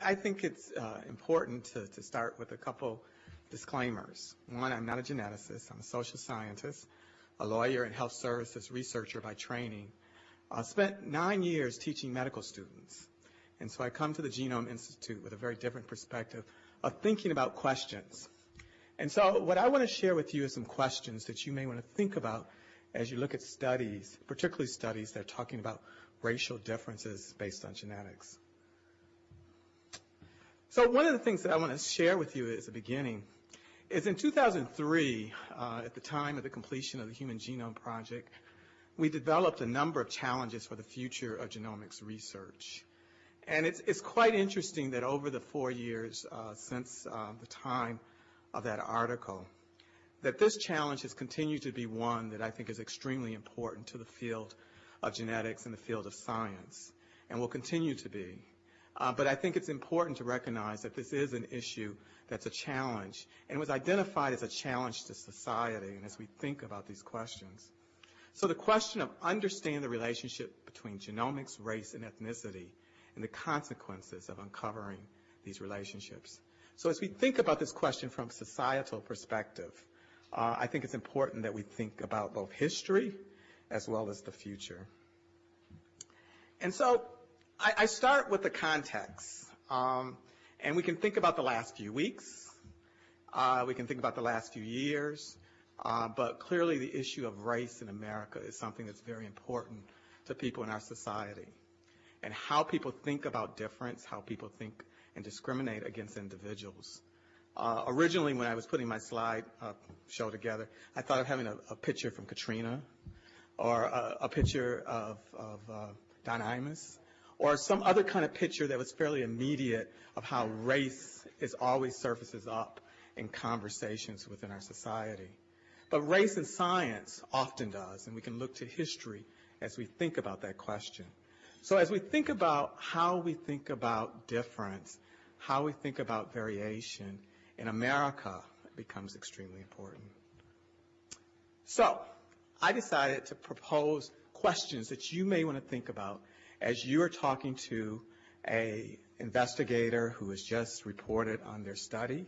I, think it's uh, important to, to start with a couple disclaimers. One, I'm not a geneticist. I'm a social scientist, a lawyer and health services researcher by training. I spent nine years teaching medical students. And so I come to the Genome Institute with a very different perspective of thinking about questions. And so what I want to share with you is some questions that you may want to think about as you look at studies, particularly studies that are talking about racial differences based on genetics. So one of the things that I want to share with you as a beginning is in 2003, uh, at the time of the completion of the Human Genome Project, we developed a number of challenges for the future of genomics research. And it's, it's quite interesting that over the four years uh, since uh, the time of that article, that this challenge has continued to be one that I think is extremely important to the field of genetics and the field of science, and will continue to be. Uh, but I think it's important to recognize that this is an issue that's a challenge, and was identified as a challenge to society, and as we think about these questions. So the question of understanding the relationship between genomics, race, and ethnicity, and the consequences of uncovering these relationships. So as we think about this question from societal perspective, uh, I think it's important that we think about both history as well as the future. And so I, start with the context. Um, and we can think about the last few weeks. Uh, we can think about the last few years. Uh, but clearly the issue of race in America is something that's very important to people in our society. And how people think about difference, how people think and discriminate against individuals. Uh, originally, when I was putting my slide show together, I thought of having a, picture from Katrina or a, picture of, Don Imus or some other kind of picture that was fairly immediate of how race is always surfaces up in conversations within our society. But race in science often does, and we can look to history as we think about that question. So as we think about how we think about difference, how we think about variation, in America becomes extremely important. So I decided to propose questions that you may want to think about as you are talking to a investigator who has just reported on their study,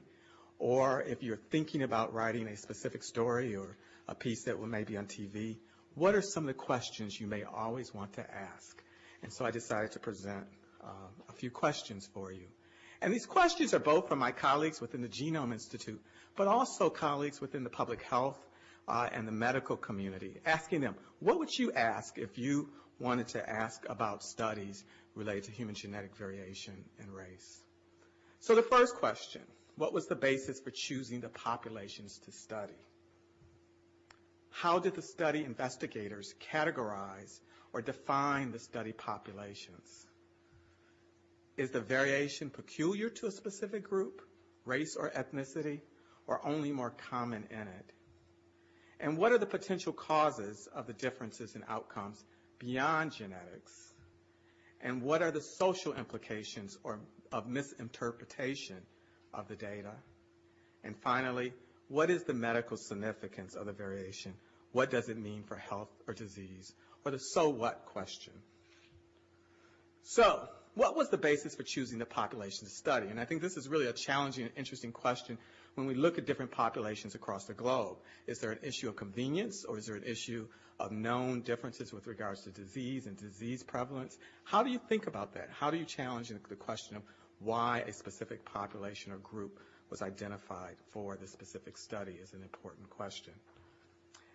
or if you're thinking about writing a specific story or a piece that may be on TV, what are some of the questions you may always want to ask? And so I decided to present uh, a few questions for you. And these questions are both from my colleagues within the Genome Institute, but also colleagues within the public health uh, and the medical community, asking them, what would you ask if you wanted to ask about studies related to human genetic variation and race? So the first question, what was the basis for choosing the populations to study? How did the study investigators categorize or define the study populations? Is the variation peculiar to a specific group, race or ethnicity, or only more common in it? And what are the potential causes of the differences in outcomes beyond genetics? And what are the social implications or of misinterpretation of the data? And finally, what is the medical significance of the variation? What does it mean for health or disease? Or the so what question. So, what was the basis for choosing the population to study? And I think this is really a challenging and interesting question when we look at different populations across the globe. Is there an issue of convenience or is there an issue of known differences with regards to disease and disease prevalence? How do you think about that? How do you challenge the question of why a specific population or group was identified for the specific study is an important question.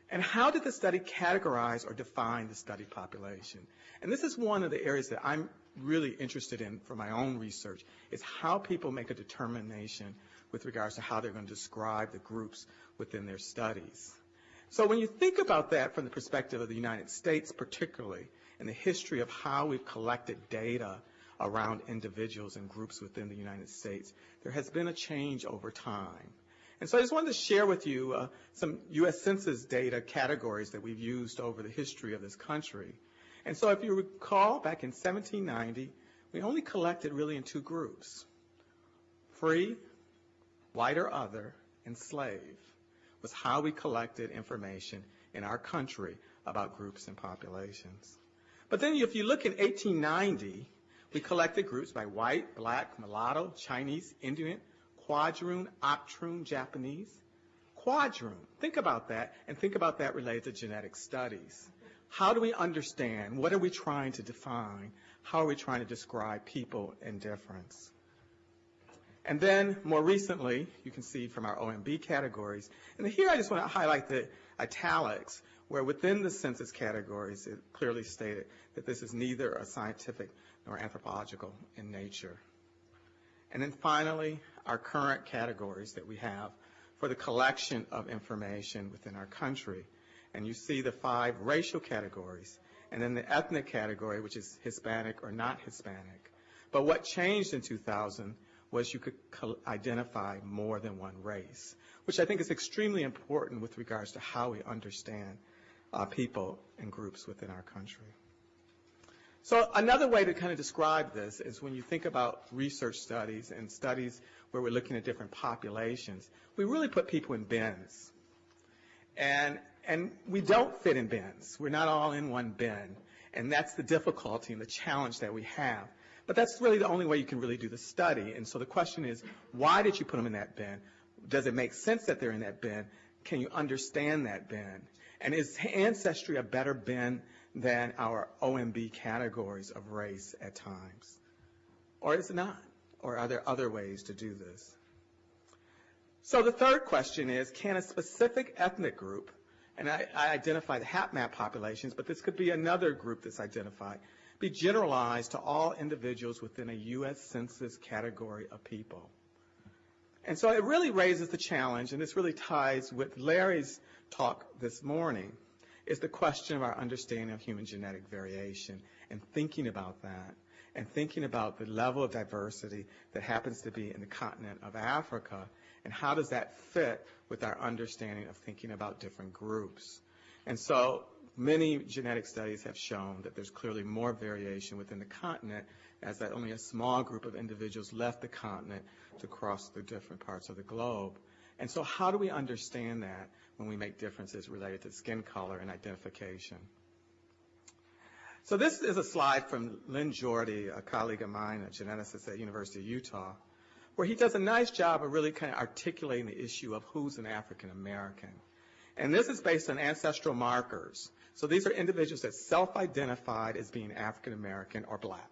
And how did the study categorize or define the study population? And this is one of the areas that I'm really interested in for my own research, is how people make a determination with regards to how they're going to describe the groups within their studies. So when you think about that from the perspective of the United States particularly, and the history of how we've collected data around individuals and groups within the United States, there has been a change over time. And so I just wanted to share with you uh, some U.S. Census data categories that we've used over the history of this country. And so if you recall, back in 1790, we only collected really in two groups. Free, white or other, and slave was how we collected information in our country about groups and populations. But then if you look in 1890, We collected groups by white, black, mulatto, Chinese, Indian, quadroon, octroon, Japanese. Quadroon, think about that, and think about that related to genetic studies. How do we understand? What are we trying to define? How are we trying to describe people and difference? And then more recently, you can see from our OMB categories, and here I just want to highlight the italics, where within the census categories, it clearly stated that this is neither a scientific nor anthropological in nature. And then finally, our current categories that we have for the collection of information within our country. And you see the five racial categories, and then the ethnic category, which is Hispanic or not Hispanic. But what changed in 2000 was you could identify more than one race, which I think is extremely important with regards to how we understand uh, people and groups within our country. So another way to kind of describe this is when you think about research studies and studies where we're looking at different populations, we really put people in bins. And, and we don't fit in bins. We're not all in one bin. And that's the difficulty and the challenge that we have. But that's really the only way you can really do the study. And so the question is, why did you put them in that bin? Does it make sense that they're in that bin? Can you understand that bin? And is ancestry a better bin than our OMB categories of race at times? Or is it not? Or are there other ways to do this? So the third question is, can a specific ethnic group, and I, I identify the HapMap populations, but this could be another group that's identified, be generalized to all individuals within a U.S. Census category of people? And so it really raises the challenge, and this really ties with Larry's talk this morning, is the question of our understanding of human genetic variation and thinking about that and thinking about the level of diversity that happens to be in the continent of Africa and how does that fit with our understanding of thinking about different groups. And so many genetic studies have shown that there's clearly more variation within the continent as that only a small group of individuals left the continent to cross through different parts of the globe. And so how do we understand that when we make differences related to skin color and identification? So this is a slide from Lynn Jorde, a colleague of mine, a geneticist at University of Utah, where he does a nice job of really kind of articulating the issue of who's an African American. And this is based on ancestral markers. So these are individuals that self-identified as being African American or black.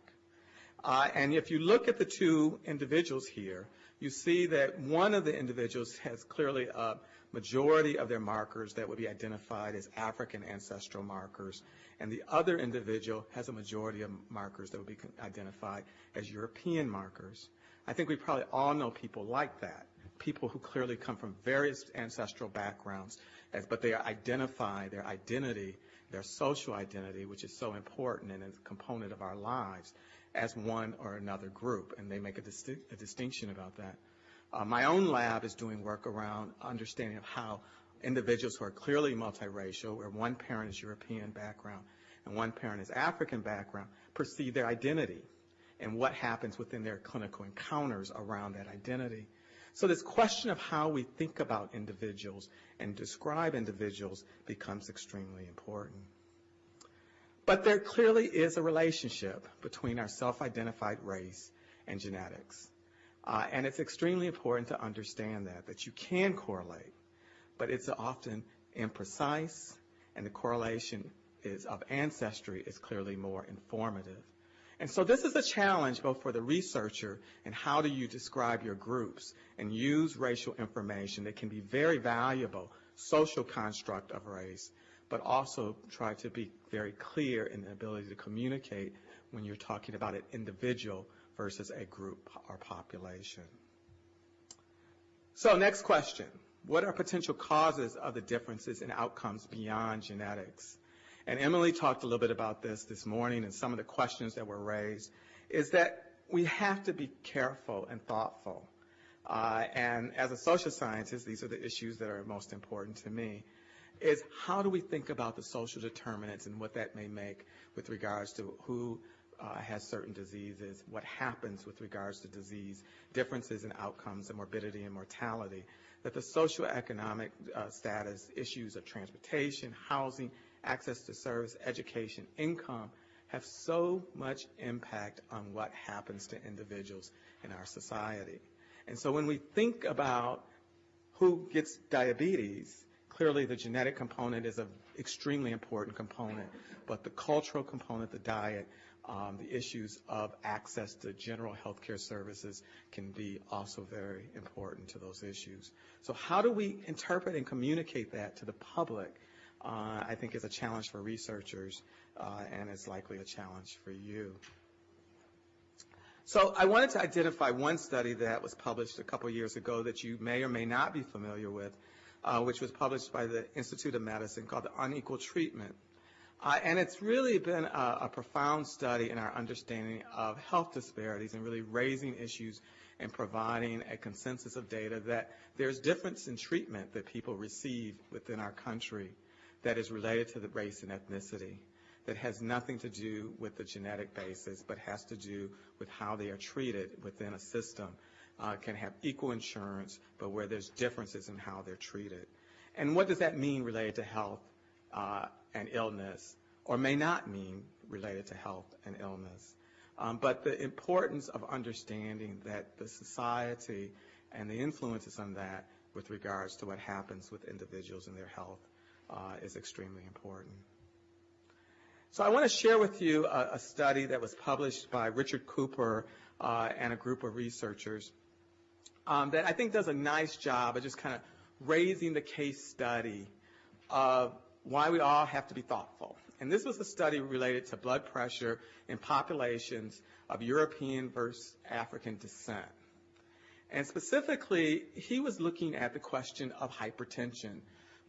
Uh, and if you look at the two individuals here, you see that one of the individuals has clearly a majority of their markers that would be identified as African ancestral markers, and the other individual has a majority of markers that would be identified as European markers. I think we probably all know people like that, people who clearly come from various ancestral backgrounds, as, but they identify their identity, their social identity, which is so important and a component of our lives, as one or another group, and they make a, a distinction about that. Uh, my own lab is doing work around understanding of how individuals who are clearly multiracial, where one parent is European background and one parent is African background, perceive their identity and what happens within their clinical encounters around that identity. So this question of how we think about individuals and describe individuals becomes extremely important. But there clearly is a relationship between our self-identified race and genetics. Uh, and it's extremely important to understand that, that you can correlate, but it's often imprecise, and the correlation is of ancestry is clearly more informative. And so this is a challenge both for the researcher and how do you describe your groups and use racial information that can be very valuable social construct of race but also try to be very clear in the ability to communicate when you're talking about an individual versus a group or population. So next question. What are potential causes of the differences in outcomes beyond genetics? And Emily talked a little bit about this this morning and some of the questions that were raised, is that we have to be careful and thoughtful. Uh, and as a social scientist, these are the issues that are most important to me is how do we think about the social determinants and what that may make with regards to who uh, has certain diseases, what happens with regards to disease, differences in outcomes and morbidity and mortality, that the socioeconomic uh, status, issues of transportation, housing, access to service, education, income, have so much impact on what happens to individuals in our society. And so when we think about who gets diabetes, clearly the genetic component is an extremely important component, but the cultural component, the diet, um, the issues of access to general health care services can be also very important to those issues. So how do we interpret and communicate that to the public, uh, I think is a challenge for researchers, uh, and is likely a challenge for you. So I wanted to identify one study that was published a couple years ago that you may or may not be familiar with, uh, which was published by the Institute of Medicine called the Unequal Treatment. Uh, and it's really been a, a, profound study in our understanding of health disparities and really raising issues and providing a consensus of data that there's difference in treatment that people receive within our country that is related to the race and ethnicity that has nothing to do with the genetic basis, but has to do with how they are treated within a system. Uh, can have equal insurance, but where there's differences in how they're treated. And what does that mean related to health uh, and illness, or may not mean related to health and illness? Um, but the importance of understanding that the society and the influences on that with regards to what happens with individuals and their health is extremely important. So I want to share with you a, a study that was published by Richard Cooper uh, and a group of researchers um, that I think does a nice job of just kind of raising the case study of why we all have to be thoughtful. And this was a study related to blood pressure in populations of European versus African descent. And specifically, he was looking at the question of hypertension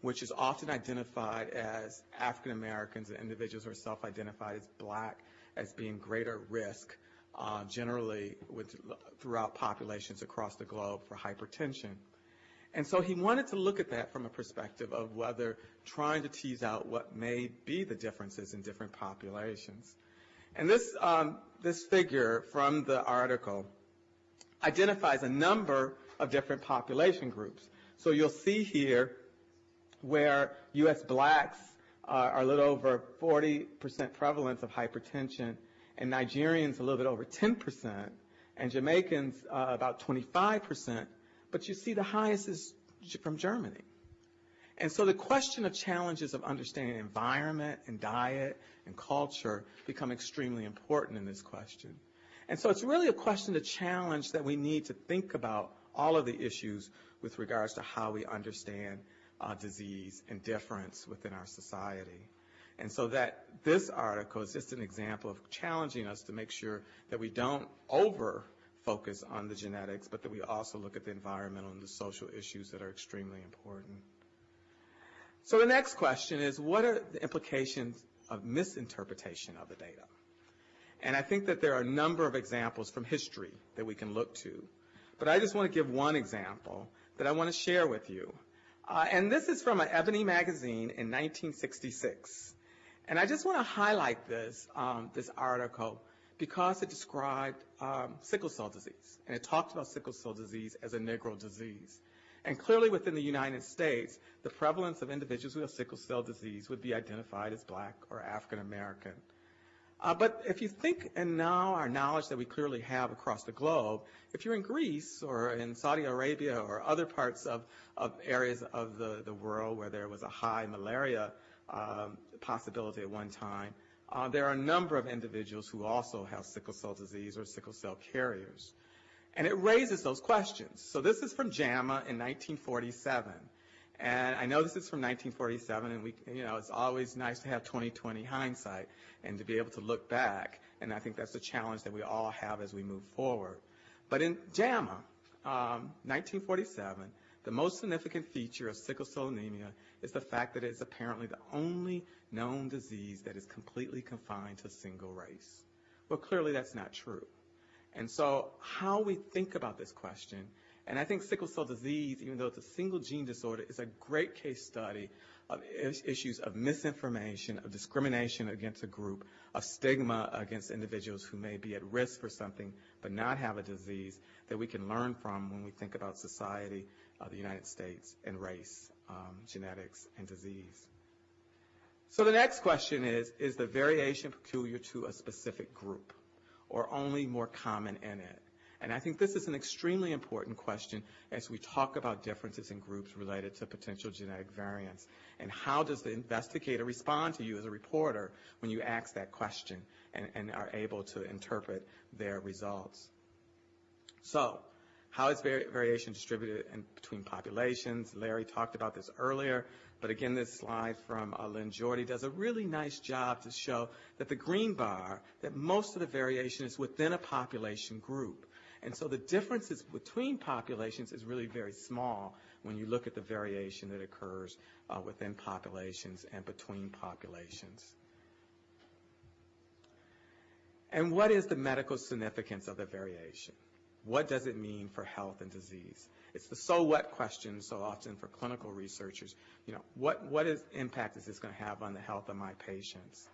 which is often identified as African Americans and individuals who are self-identified as black as being greater risk uh, generally with, throughout populations across the globe for hypertension. And so he wanted to look at that from a perspective of whether trying to tease out what may be the differences in different populations. And this, um, this figure from the article identifies a number of different population groups. So you'll see here where U.S. blacks are a little over 40% prevalence of hypertension, and Nigerians a little bit over 10%, and Jamaicans uh, about 25%. But you see the highest is from Germany. And so the question of challenges of understanding environment and diet and culture become extremely important in this question. And so it's really a question to challenge that we need to think about all of the issues with regards to how we understand disease and difference within our society. And so that this article is just an example of challenging us to make sure that we don't over focus on the genetics, but that we also look at the environmental and the social issues that are extremely important. So the next question is, what are the implications of misinterpretation of the data? And I think that there are a number of examples from history that we can look to. But I just want to give one example that I want to share with you. Uh, and this is from an Ebony magazine in 1966. And I just want to highlight this, um, this article because it described um, sickle cell disease. And it talked about sickle cell disease as a Negro disease. And clearly within the United States, the prevalence of individuals who have sickle cell disease would be identified as black or African American. Uh, but if you think, and now our knowledge that we clearly have across the globe, if you're in Greece or in Saudi Arabia or other parts of, of areas of the, the world where there was a high malaria um, possibility at one time, uh, there are a number of individuals who also have sickle cell disease or sickle cell carriers. And it raises those questions. So this is from JAMA in 1947. And I know this is from 1947, and we, you know, it's always nice to have 2020 hindsight and to be able to look back. And I think that's the challenge that we all have as we move forward. But in JAMA, um, 1947, the most significant feature of sickle cell anemia is the fact that it is apparently the only known disease that is completely confined to a single race. Well, clearly that's not true. And so how we think about this question and I think sickle cell disease, even though it's a single gene disorder, is a great case study of issues of misinformation, of discrimination against a group, of stigma against individuals who may be at risk for something but not have a disease that we can learn from when we think about society, uh, the United States, and race, um, genetics, and disease. So the next question is, is the variation peculiar to a specific group or only more common in it? And I think this is an extremely important question as we talk about differences in groups related to potential genetic variants. And how does the investigator respond to you as a reporter when you ask that question and, and are able to interpret their results? So, how is vari variation distributed in between populations? Larry talked about this earlier, but again, this slide from uh, Lynn Jorde does a really nice job to show that the green bar, that most of the variation is within a population group. And so the differences between populations is really very small when you look at the variation that occurs uh, within populations and between populations. And what is the medical significance of the variation? What does it mean for health and disease? It's the so what question so often for clinical researchers. You know, what, what is, impact is this going to have on the health of my patients?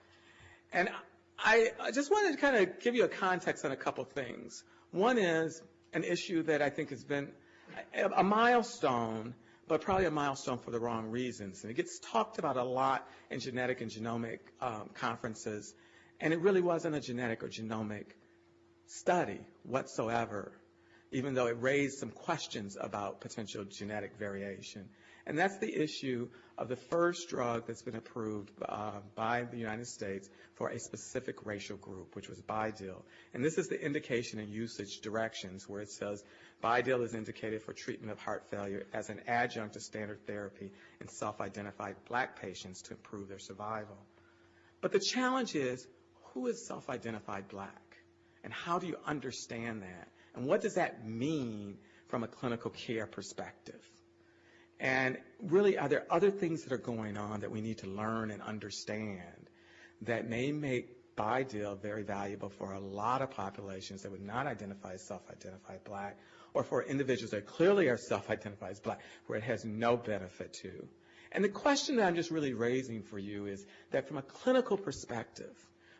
And I, I just wanted to kind of give you a context on a couple things. One is an issue that I think has been a, milestone, but probably a milestone for the wrong reasons. And it gets talked about a lot in genetic and genomic um, conferences, and it really wasn't a genetic or genomic study whatsoever, even though it raised some questions about potential genetic variation. And that's the issue of the first drug that's been approved uh, by the United States for a specific racial group, which was Bidil. And this is the indication and usage directions where it says Bidil is indicated for treatment of heart failure as an adjunct to standard therapy in self-identified black patients to improve their survival. But the challenge is, who is self-identified black? And how do you understand that? And what does that mean from a clinical care perspective? And really, are there other things that are going on that we need to learn and understand that may make Bidil very valuable for a lot of populations that would not identify as self-identified black, or for individuals that clearly are self-identified as black, where it has no benefit to? And the question that I'm just really raising for you is that from a clinical perspective,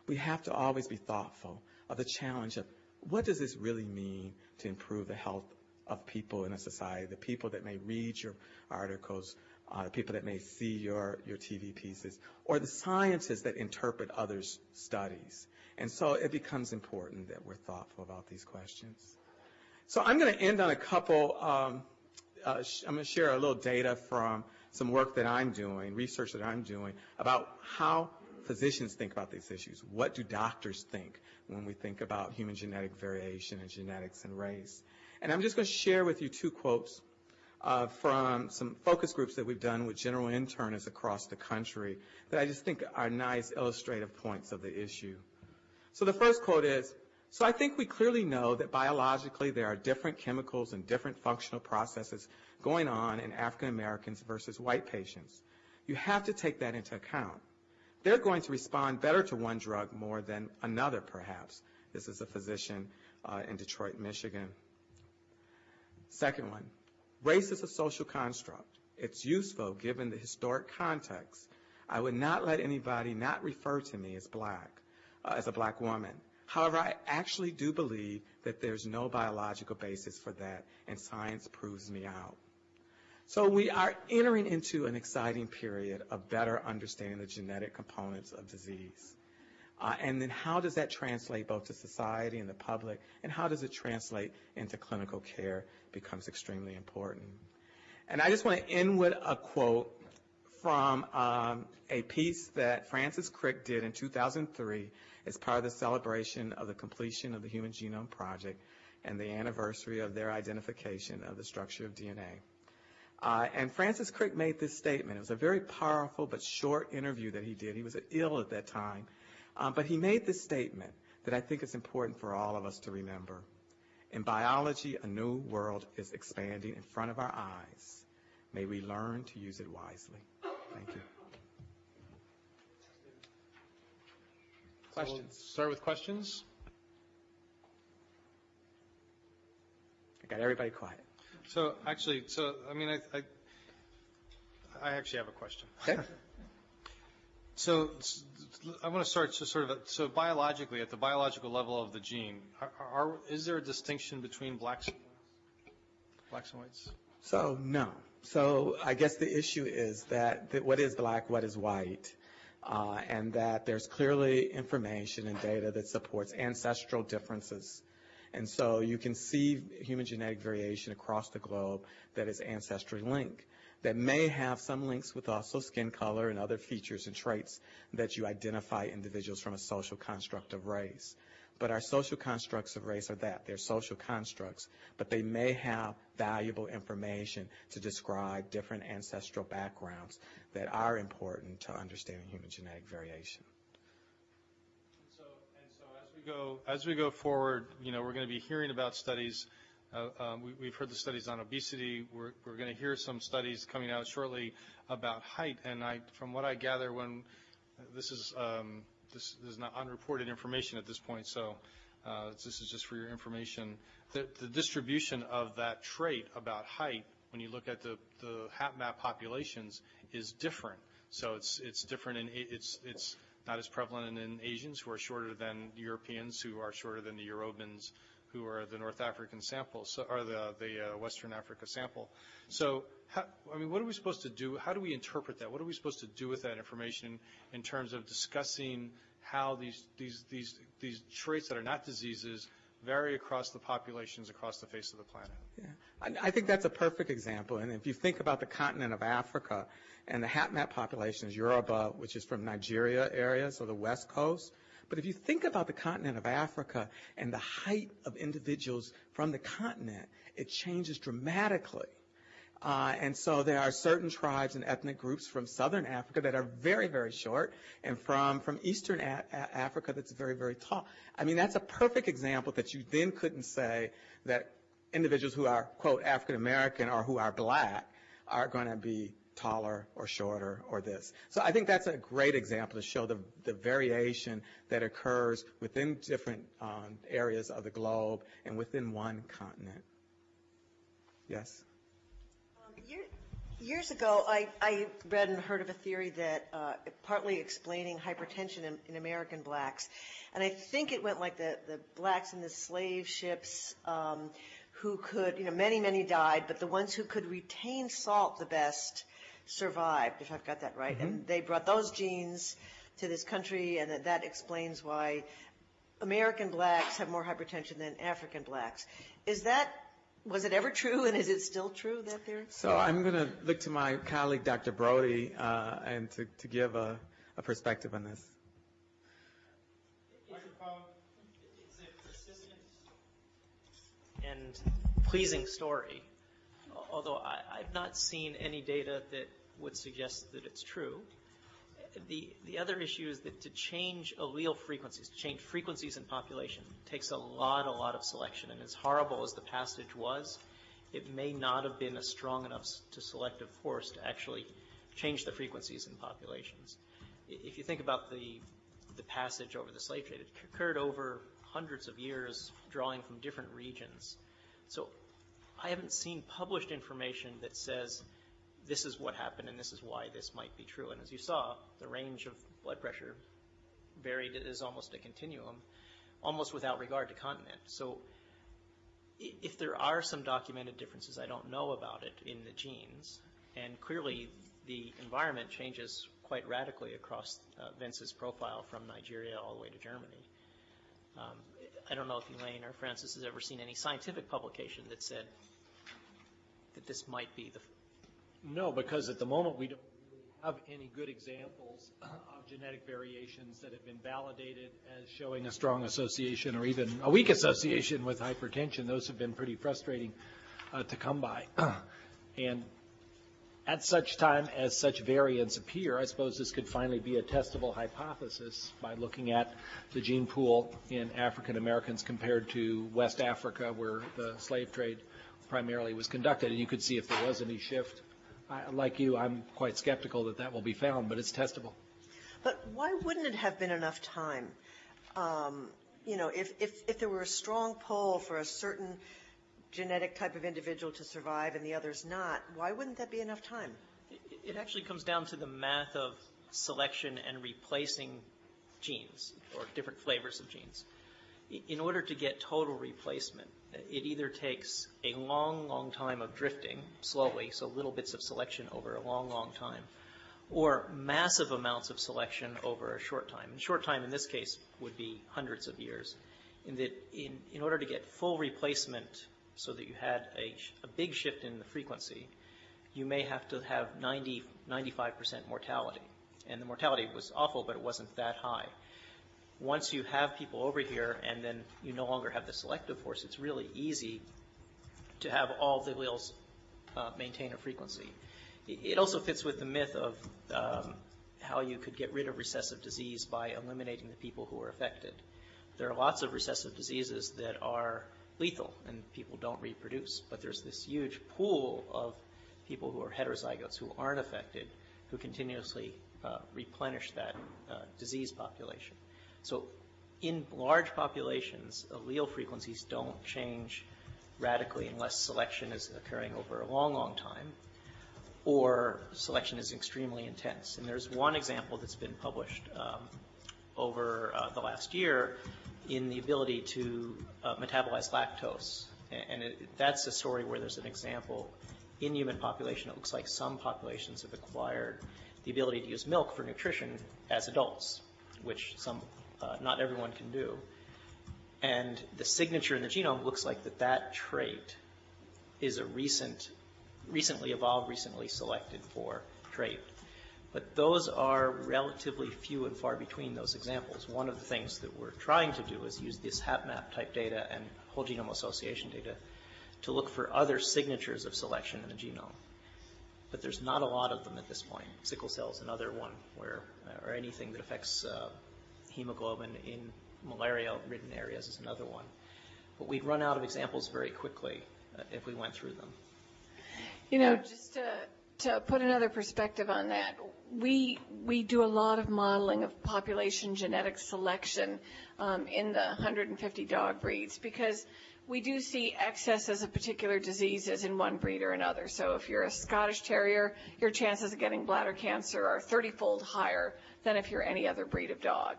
we have to always be thoughtful of the challenge of what does this really mean to improve the health of people in a society, the people that may read your articles, uh, the people that may see your, your TV pieces, or the scientists that interpret others' studies. And so it becomes important that we're thoughtful about these questions. So I'm going to end on a couple, um, uh, I'm going to share a little data from some work that I'm doing, research that I'm doing, about how physicians think about these issues. What do doctors think when we think about human genetic variation and genetics and race? And I'm just going to share with you two quotes uh, from some focus groups that we've done with general internists across the country that I just think are nice illustrative points of the issue. So the first quote is, so I think we clearly know that biologically there are different chemicals and different functional processes going on in African Americans versus white patients. You have to take that into account. They're going to respond better to one drug more than another, perhaps. This is a physician uh, in Detroit, Michigan. Second one, race is a social construct. It's useful given the historic context. I would not let anybody not refer to me as black, uh, as a black woman. However, I actually do believe that there's no biological basis for that, and science proves me out. So we are entering into an exciting period of better understanding the genetic components of disease. Uh, and then how does that translate both to society and the public, and how does it translate into clinical care becomes extremely important. And I just want to end with a quote from um, a piece that Francis Crick did in 2003 as part of the celebration of the completion of the Human Genome Project and the anniversary of their identification of the structure of DNA. Uh, and Francis Crick made this statement. It was a very powerful but short interview that he did. He was ill at that time. Um, but he made this statement that I think is important for all of us to remember. In biology, a new world is expanding in front of our eyes. May we learn to use it wisely. Thank you. Questions? So we'll start with questions. I got everybody quiet. So actually, so I mean, I, I, I actually have a question. Okay. So I want to start to sort of, so biologically, at the biological level of the gene, are, are, is there a distinction between blacks, blacks and whites? So no. So I guess the issue is that, that what is black, what is white. uh, and that there's clearly information and data that supports ancestral differences. And so you can see human genetic variation across the globe that is ancestry linked that may have some links with also skin color and other features and traits that you identify individuals from a social construct of race. But our social constructs of race are that. They're social constructs, but they may have valuable information to describe different ancestral backgrounds that are important to understanding human genetic variation. So, and so as we go, as we go forward, you know, we're going to be hearing about studies. Uh, um, we, we've heard the studies on obesity. We're, we're going to hear some studies coming out shortly about height. And I, from what I gather, when this is um, this, this is not unreported information at this point, so uh, this is just for your information. The, the distribution of that trait about height, when you look at the, the HapMap populations, is different. So it's it's different in it's it's not as prevalent in Asians who are shorter than Europeans who are shorter than the Yorubans who are the North African sample, so, or the, the uh, Western Africa sample. So, how, I mean, what are we supposed to do? How do we interpret that? What are we supposed to do with that information in terms of discussing how these, these, these, these traits that are not diseases vary across the populations across the face of the planet? Yeah. I, I think that's a perfect example. And if you think about the continent of Africa and the HapMap population is Yoruba, which is from Nigeria area, so the west coast, but if you think about the continent of Africa and the height of individuals from the continent, it changes dramatically. Uh, and so there are certain tribes and ethnic groups from southern Africa that are very, very short, and from, from eastern a- a- Africa that's very, very tall. I mean, that's a perfect example that you then couldn't say that individuals who are, quote, African American or who are black are going to be taller or shorter or this. So I think that's a great example to show the, the variation that occurs within different um, areas of the globe and within one continent. Yes? Years ago, I, I, read and heard of a theory that uh, partly explaining hypertension in, in, American blacks, and I think it went like the, the blacks in the slave ships um, who could, you know, many, many died, but the ones who could retain salt the best survived, if I've got that right. Mm-hmm. And they brought those genes to this country, and that, that explains why American blacks have more hypertension than African blacks. Is that was it ever true, and is it still true that theory? So I'm going to look to my colleague, Dr. Brody, uh, and to, to give a, a, perspective on this. It's a and pleasing story although I, have not seen any data that would suggest that it's true. The, the other issue is that to change allele frequencies, to change frequencies in population, takes a lot, a lot of selection. And as horrible as the passage was, it may not have been a strong enough to selective force to actually change the frequencies in populations. If you think about the, the passage over the slave trade, it occurred over hundreds of years, drawing from different regions. So I haven't seen published information that says this is what happened and this is why this might be true. And as you saw, the range of blood pressure varied is almost a continuum, almost without regard to continent. So if there are some documented differences, I don't know about it in the genes. And clearly, the environment changes quite radically across uh, Vince's profile from Nigeria all the way to Germany. Um, I don't know if Elaine or Francis has ever seen any scientific publication that said that this might be the. No, because at the moment we don't have any good examples of genetic variations that have been validated as showing a strong association or even a weak association with hypertension. Those have been pretty frustrating uh, to come by. and at such time as such variants appear, I suppose this could finally be a testable hypothesis by looking at the gene pool in African Americans compared to West Africa, where the slave trade primarily was conducted, and you could see if there was any shift. I, like you, I'm quite skeptical that that will be found, but it's testable. But why wouldn't it have been enough time? Um, you know, if, if, if there were a strong pull for a certain genetic type of individual to survive and the others not, why wouldn't that be enough time? It actually comes down to the math of selection and replacing genes or different flavors of genes. In order to get total replacement, it either takes a long, long time of drifting slowly, so little bits of selection over a long, long time, or massive amounts of selection over a short time. And short time in this case would be hundreds of years. In that, in, in order to get full replacement so that you had a, a big shift in the frequency, you may have to have 90, 95% mortality. And the mortality was awful, but it wasn't that high. Once you have people over here and then you no longer have the selective force, it's really easy to have all the alleles uh, maintain a frequency. It it also fits with the myth of um, how you could get rid of recessive disease by eliminating the people who are affected. There are lots of recessive diseases that are lethal and people don't reproduce, but there's this huge pool of people who are heterozygotes who aren't affected who continuously uh, replenish that uh, disease population. So in large populations, allele frequencies don't change radically unless selection is occurring over a long, long time or selection is extremely intense. And there's one example that's been published um, over uh, the last year in the ability to uh, metabolize lactose. And it, that's a story where there's an example in human population. It looks like some populations have acquired the ability to use milk for nutrition as adults, which some, uh, not everyone can do. And the signature in the genome looks like that that trait is a recent, recently evolved, recently selected for trait. But those are relatively few and far between those examples. One of the things that we're trying to do is use this HapMap type data and whole genome association data to look for other signatures of selection in the genome. But there's not a lot of them at this point. Sickle cell is another one where, or anything that affects uh, hemoglobin in malaria-ridden areas is another one. But we'd run out of examples very quickly uh, if we went through them. You know, just to, to put another perspective on that, we, we do a lot of modeling of population genetic selection um, in the 150 dog breeds because we do see excesses of particular diseases in one breed or another. So if you're a Scottish Terrier, your chances of getting bladder cancer are 30-fold higher than if you're any other breed of dog.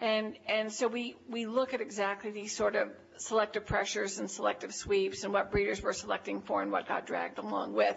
And, and so we, we look at exactly these sort of selective pressures and selective sweeps and what breeders were selecting for and what got dragged along with.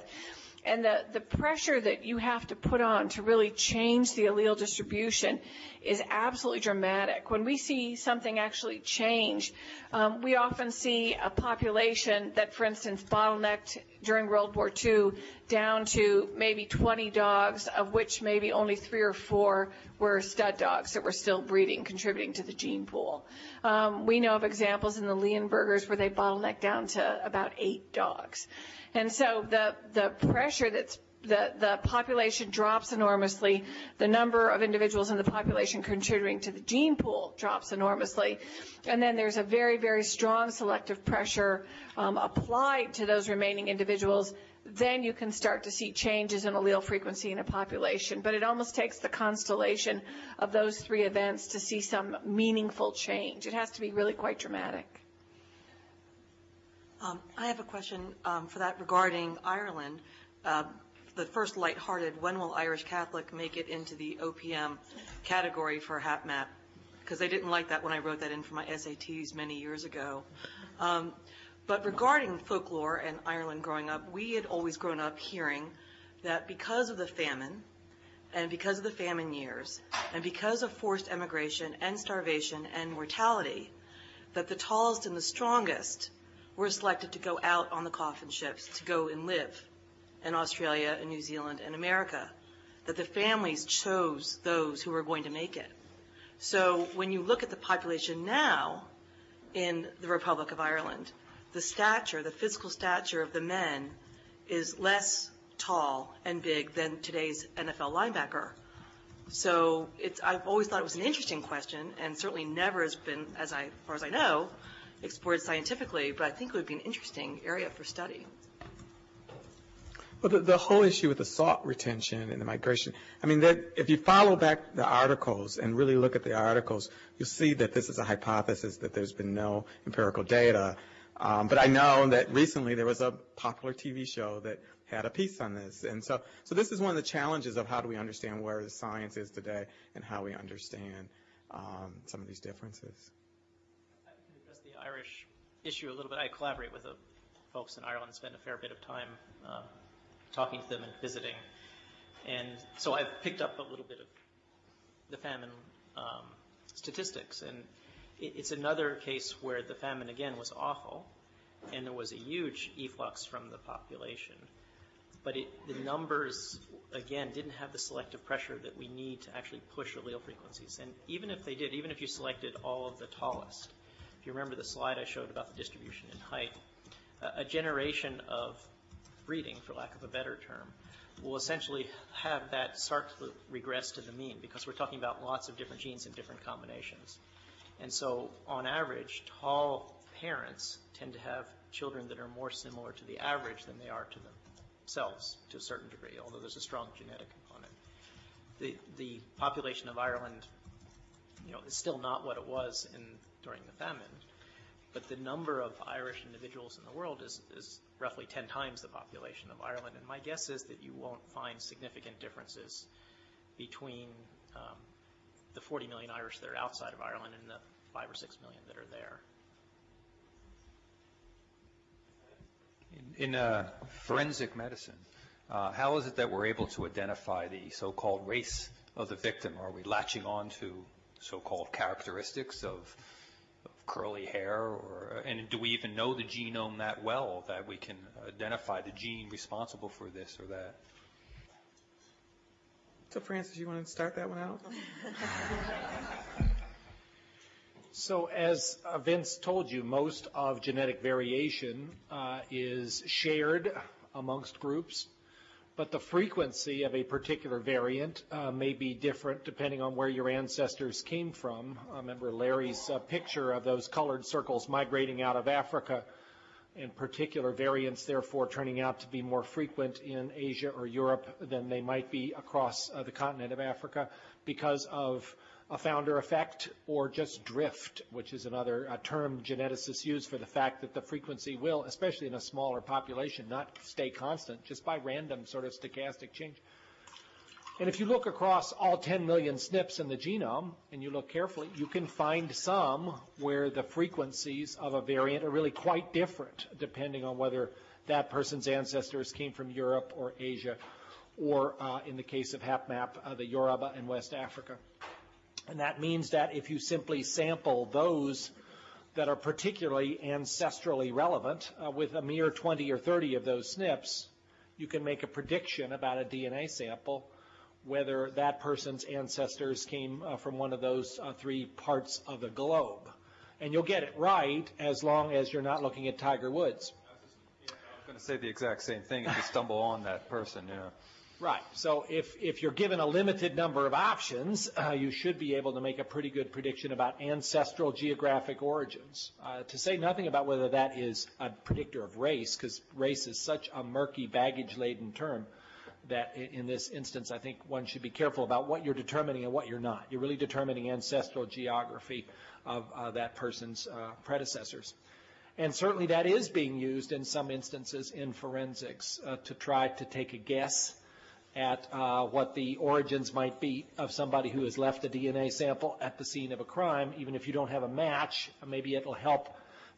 And the, the pressure that you have to put on to really change the allele distribution is absolutely dramatic. When we see something actually change, um, we often see a population that, for instance, bottlenecked during World War II down to maybe 20 dogs, of which maybe only three or four were stud dogs that were still breeding, contributing to the gene pool. Um, we know of examples in the Leonbergers where they bottlenecked down to about eight dogs. And so the, the pressure that's the, the population drops enormously. The number of individuals in the population contributing to the gene pool drops enormously. And then there's a very, very strong selective pressure um, applied to those remaining individuals. Then you can start to see changes in allele frequency in a population. But it almost takes the constellation of those three events to see some meaningful change. It has to be really quite dramatic. Um, I have a question um, for that regarding Ireland. Uh, The first lighthearted, when will Irish Catholic make it into the OPM category for HapMap? Because they didn't like that when I wrote that in for my SATs many years ago. Um, But regarding folklore and Ireland growing up, we had always grown up hearing that because of the famine, and because of the famine years, and because of forced emigration and starvation and mortality, that the tallest and the strongest were selected to go out on the coffin ships to go and live in Australia and New Zealand and America, that the families chose those who were going to make it. So when you look at the population now in the Republic of Ireland, the stature, the physical stature of the men is less tall and big than today's NFL linebacker. So it's, I've always thought it was an interesting question, and certainly never has been, as I, as far as I know, explored scientifically, but I think it would be an interesting area for study. Well, the, whole issue with the salt retention and the migration, I mean, that, if you follow back the articles and really look at the articles, you'll see that this is a hypothesis, that there's been no empirical data. Um, but I know that recently there was a popular TV show that had a piece on this. And so, so this is one of the challenges of how do we understand where the science is today and how we understand um, some of these differences. I can address the Irish issue a little bit. I collaborate with the folks in Ireland, spend a fair bit of time uh, talking to them and visiting. And so I've picked up a little bit of the famine um, statistics, and it, it's another case where the famine again was awful, and there was a huge efflux from the population. But it, the numbers, again, didn't have the selective pressure that we need to actually push allele frequencies. And even if they did, even if you selected all of the tallest, if you remember the slide I showed about the distribution in height, a, generation of breeding, for lack of a better term, will essentially have that start to regress to the mean because we're talking about lots of different genes in different combinations. And so, on average, tall parents tend to have children that are more similar to the average than they are to themselves to a certain degree, although there's a strong genetic component. The, the population of Ireland, you know, is still not what it was in, during the famine, but the number of Irish individuals in the world is, is roughly 10 times the population of Ireland. And my guess is that you won't find significant differences between um, the 40 million Irish that are outside of Ireland and the 5 or 6 million that are there. In, in uh, forensic medicine, uh, how is it that we're able to identify the so-called race of the victim? Are we latching on to so-called characteristics of, of curly hair, or and do we even know the genome that well that we can identify the gene responsible for this or that? So Francis, you want to start that one out? So as uh, Vince told you, most of genetic variation uh, is shared amongst groups, but the frequency of a particular variant uh, may be different depending on where your ancestors came from. I remember Larry's uh, picture of those colored circles migrating out of Africa and particular variants therefore turning out to be more frequent in Asia or Europe than they might be across uh, the continent of Africa because of a founder effect or just drift, which is another uh, term geneticists use for the fact that the frequency will, especially in a smaller population, not stay constant just by random sort of stochastic change. And if you look across all 10 million SNPs in the genome, and you look carefully, you can find some where the frequencies of a variant are really quite different, depending on whether that person's ancestors came from Europe or Asia, or uh, in the case of HapMap, uh, the Yoruba in West Africa. And that means that if you simply sample those that are particularly ancestrally relevant uh, with a mere 20 or 30 of those SNPs, you can make a prediction about a DNA sample whether that person's ancestors came uh, from one of those uh, three parts of the globe. And you'll get it right as long as you're not looking at Tiger Woods. I was going to say the exact same thing if you stumble on that person, know. Right. So if, if you're given a limited number of options, uh, you should be able to make a pretty good prediction about ancestral geographic origins. Uh, to say nothing about whether that is a predictor of race, because race is such a murky, baggage-laden term that in this instance, I think one should be careful about what you're determining and what you're not. You're really determining ancestral geography of uh, that person's uh, predecessors. And certainly that is being used in some instances in forensics uh, to try to take a guess at uh, what the origins might be of somebody who has left a DNA sample at the scene of a crime. Even if you don't have a match, maybe it'll help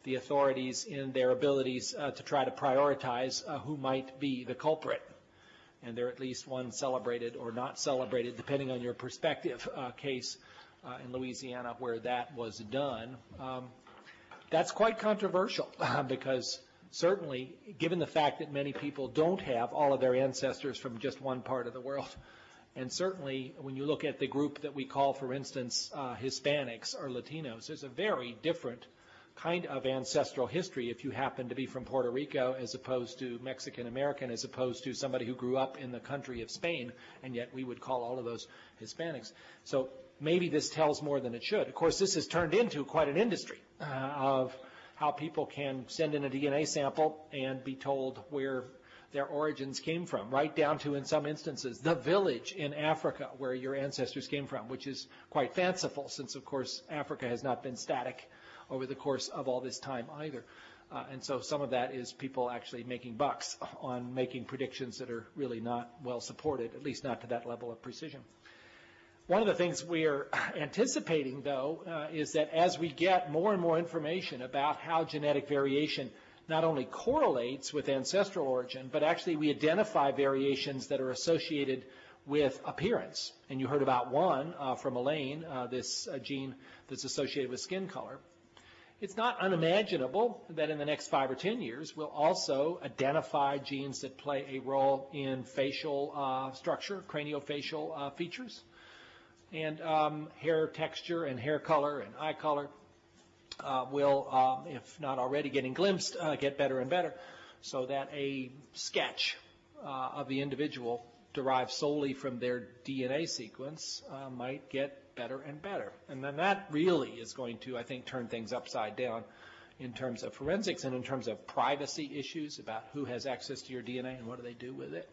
the authorities in their abilities uh, to try to prioritize uh, who might be the culprit. And there at least one celebrated or not celebrated, depending on your perspective, uh, case uh, in Louisiana where that was done. Um, that's quite controversial because certainly, given the fact that many people don't have all of their ancestors from just one part of the world, and certainly when you look at the group that we call, for instance, uh, Hispanics or Latinos, there's a very different kind of ancestral history if you happen to be from Puerto Rico as opposed to Mexican American as opposed to somebody who grew up in the country of Spain, and yet we would call all of those Hispanics. So maybe this tells more than it should. Of course, this has turned into quite an industry uh, of how people can send in a DNA sample and be told where their origins came from, right down to, in some instances, the village in Africa where your ancestors came from, which is quite fanciful since, of course, Africa has not been static over the course of all this time either. Uh, and so some of that is people actually making bucks on making predictions that are really not well supported, at least not to that level of precision. One of the things we are anticipating, though, uh, is that as we get more and more information about how genetic variation not only correlates with ancestral origin, but actually we identify variations that are associated with appearance. And you heard about one uh, from Elaine, uh, this uh, gene that's associated with skin color. It's not unimaginable that in the next five or 10 years, we'll also identify genes that play a role in facial uh, structure, craniofacial uh, features, and um, hair texture and hair color and eye color uh, will, um, if not already getting glimpsed, uh, get better and better, so that a sketch uh, of the individual derived solely from their DNA sequence uh, might get better and better. And then that really is going to, I think, turn things upside down in terms of forensics and in terms of privacy issues about who has access to your DNA and what do they do with it.